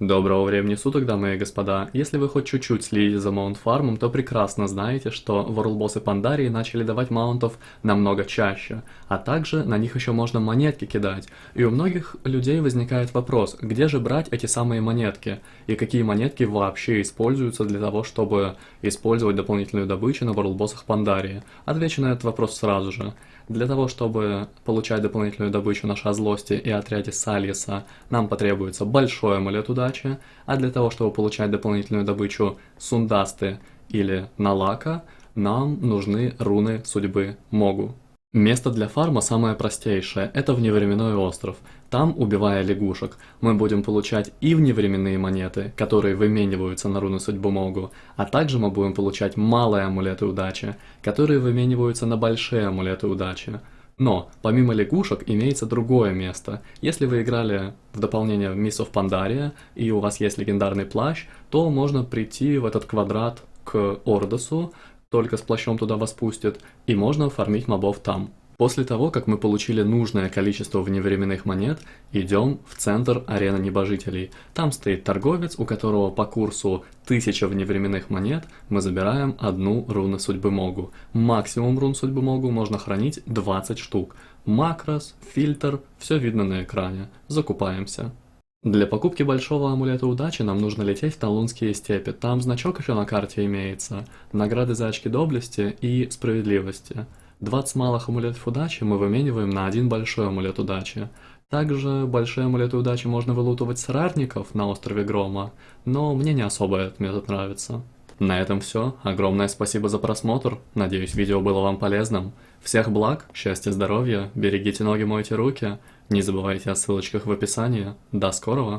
Доброго времени суток, дамы и господа. Если вы хоть чуть-чуть следите за маунт-фармом, то прекрасно знаете, что ворлбоссы Пандарии начали давать маунтов намного чаще, а также на них еще можно монетки кидать. И у многих людей возникает вопрос, где же брать эти самые монетки, и какие монетки вообще используются для того, чтобы использовать дополнительную добычу на ворлбоссах Пандарии. Отвечу на этот вопрос сразу же. Для того, чтобы получать дополнительную добычу на Шазлости и отряде Сальеса, нам потребуется большой амулет удачи, а для того, чтобы получать дополнительную добычу Сундасты или Налака, нам нужны руны судьбы Могу. Место для фарма самое простейшее – это вневременной остров. Там, убивая лягушек, мы будем получать и вневременные монеты, которые вымениваются на руны судьбу Могу, а также мы будем получать малые амулеты удачи, которые вымениваются на большие амулеты удачи. Но, помимо лягушек, имеется другое место. Если вы играли в дополнение в Miss of Pandaria, и у вас есть легендарный плащ, то можно прийти в этот квадрат к Ордосу, только с плащом туда вас пустят, и можно оформить мобов там. После того, как мы получили нужное количество вневременных монет, идем в центр арены небожителей. Там стоит торговец, у которого по курсу 1000 вневременных монет мы забираем одну руну судьбы Могу. Максимум рун судьбы Могу можно хранить 20 штук. Макрос, фильтр, все видно на экране. Закупаемся. Для покупки большого амулета удачи нам нужно лететь в Талунские степи, там значок еще на карте имеется, награды за очки доблести и справедливости. 20 малых амулетов удачи мы вымениваем на один большой амулет удачи. Также большие амулеты удачи можно вылутывать с рарников на острове Грома, но мне не особо этот метод нравится. На этом все. Огромное спасибо за просмотр. Надеюсь, видео было вам полезным. Всех благ, счастья, здоровья, берегите ноги, мойте руки. Не забывайте о ссылочках в описании. До скорого!